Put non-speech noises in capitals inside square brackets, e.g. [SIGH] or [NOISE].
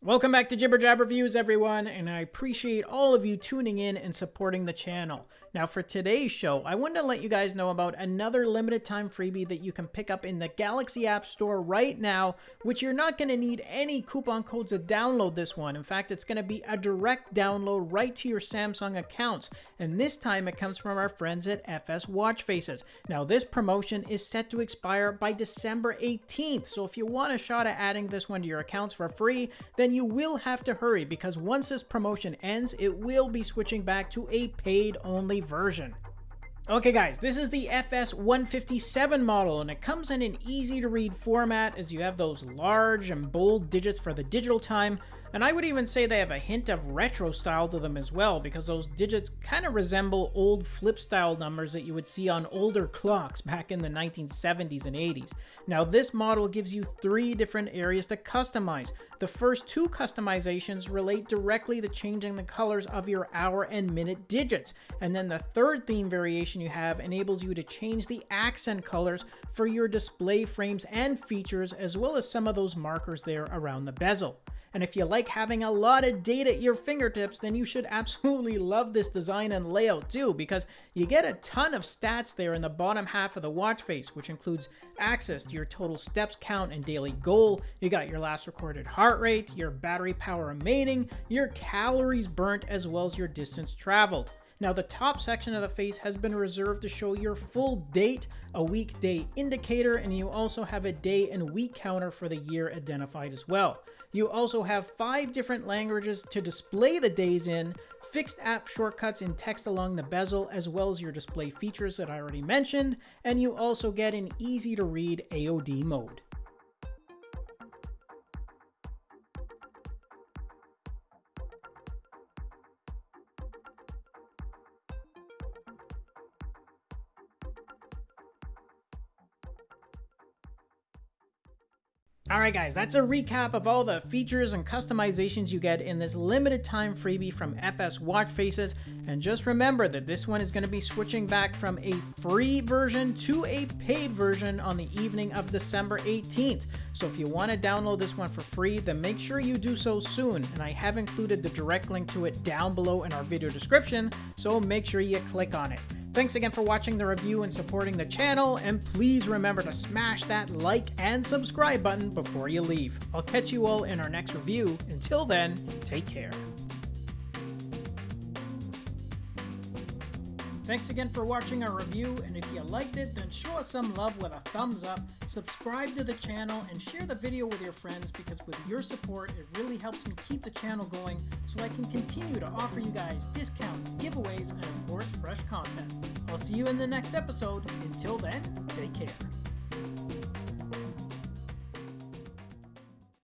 Welcome back to Jibber Jab Reviews, everyone, and I appreciate all of you tuning in and supporting the channel. Now, for today's show, I wanted to let you guys know about another limited time freebie that you can pick up in the Galaxy App Store right now, which you're not going to need any coupon codes to download this one. In fact, it's going to be a direct download right to your Samsung accounts, and this time it comes from our friends at FS Watch Faces. Now, this promotion is set to expire by December 18th, so if you want a shot at adding this one to your accounts for free, then you will have to hurry because once this promotion ends, it will be switching back to a paid only version. Okay guys, this is the FS157 model and it comes in an easy to read format as you have those large and bold digits for the digital time and I would even say they have a hint of retro style to them as well, because those digits kind of resemble old flip style numbers that you would see on older clocks back in the 1970s and 80s. Now this model gives you three different areas to customize. The first two customizations relate directly to changing the colors of your hour and minute digits. And then the third theme variation you have enables you to change the accent colors for your display frames and features, as well as some of those markers there around the bezel. And if you like having a lot of data at your fingertips, then you should absolutely [LAUGHS] love this design and layout too, because you get a ton of stats there in the bottom half of the watch face, which includes access to your total steps count and daily goal. You got your last recorded heart rate, your battery power remaining, your calories burnt, as well as your distance traveled. Now the top section of the face has been reserved to show your full date, a weekday indicator, and you also have a day and week counter for the year identified as well. You also have five different languages to display the days in, fixed app shortcuts in text along the bezel, as well as your display features that I already mentioned, and you also get an easy to read AOD mode. Alright guys, that's a recap of all the features and customizations you get in this limited time freebie from FS Watch Faces, and just remember that this one is going to be switching back from a free version to a paid version on the evening of December 18th. So if you want to download this one for free, then make sure you do so soon, and I have included the direct link to it down below in our video description, so make sure you click on it. Thanks again for watching the review and supporting the channel, and please remember to smash that like and subscribe button before you leave. I'll catch you all in our next review. Until then, take care. Thanks again for watching our review, and if you liked it, then show us some love with a thumbs up, subscribe to the channel, and share the video with your friends because with your support, it really helps me keep the channel going so I can continue to offer you guys discounts, giveaways, and of course, fresh content. I'll see you in the next episode. Until then, take care.